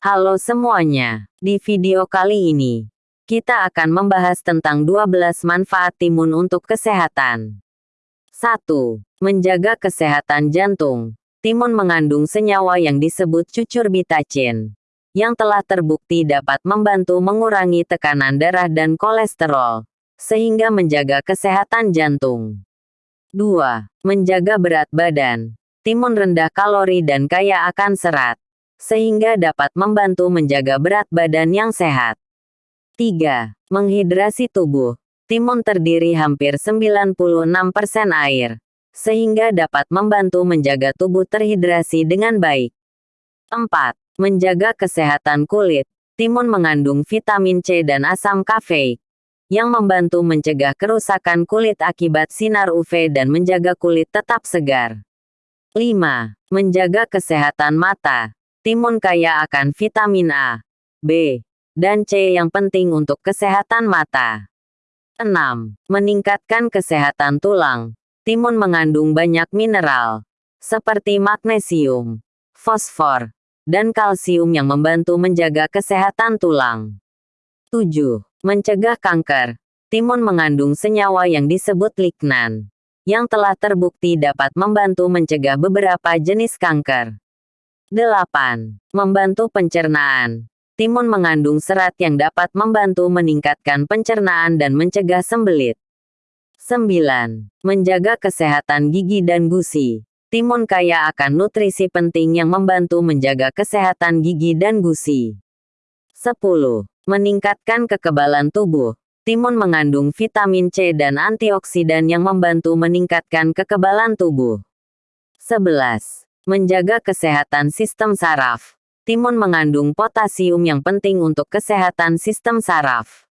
Halo semuanya, di video kali ini, kita akan membahas tentang 12 manfaat timun untuk kesehatan. 1. Menjaga kesehatan jantung. Timun mengandung senyawa yang disebut cucurbitacin, yang telah terbukti dapat membantu mengurangi tekanan darah dan kolesterol, sehingga menjaga kesehatan jantung. 2. Menjaga berat badan. Timun rendah kalori dan kaya akan serat, sehingga dapat membantu menjaga berat badan yang sehat. 3. Menghidrasi tubuh. Timun terdiri hampir 96% air, sehingga dapat membantu menjaga tubuh terhidrasi dengan baik. 4. Menjaga kesehatan kulit. Timun mengandung vitamin C dan asam kafeik, yang membantu mencegah kerusakan kulit akibat sinar UV dan menjaga kulit tetap segar. 5. Menjaga kesehatan mata. Timun kaya akan vitamin A, B, dan C yang penting untuk kesehatan mata. 6. Meningkatkan kesehatan tulang. Timun mengandung banyak mineral, seperti magnesium, fosfor, dan kalsium yang membantu menjaga kesehatan tulang. 7. Mencegah kanker. Timun mengandung senyawa yang disebut lignan, yang telah terbukti dapat membantu mencegah beberapa jenis kanker. 8. Membantu pencernaan. Timun mengandung serat yang dapat membantu meningkatkan pencernaan dan mencegah sembelit. 9. Menjaga kesehatan gigi dan gusi. Timun kaya akan nutrisi penting yang membantu menjaga kesehatan gigi dan gusi. 10. Meningkatkan kekebalan tubuh. Timun mengandung vitamin C dan antioksidan yang membantu meningkatkan kekebalan tubuh. 11. Menjaga kesehatan sistem saraf. Timun mengandung potasium yang penting untuk kesehatan sistem saraf.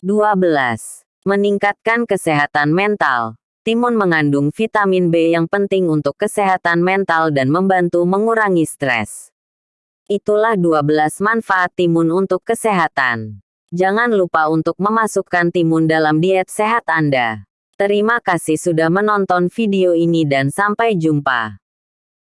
12. Meningkatkan kesehatan mental. Timun mengandung vitamin B yang penting untuk kesehatan mental dan membantu mengurangi stres. Itulah 12 manfaat timun untuk kesehatan. Jangan lupa untuk memasukkan timun dalam diet sehat Anda. Terima kasih sudah menonton video ini dan sampai jumpa.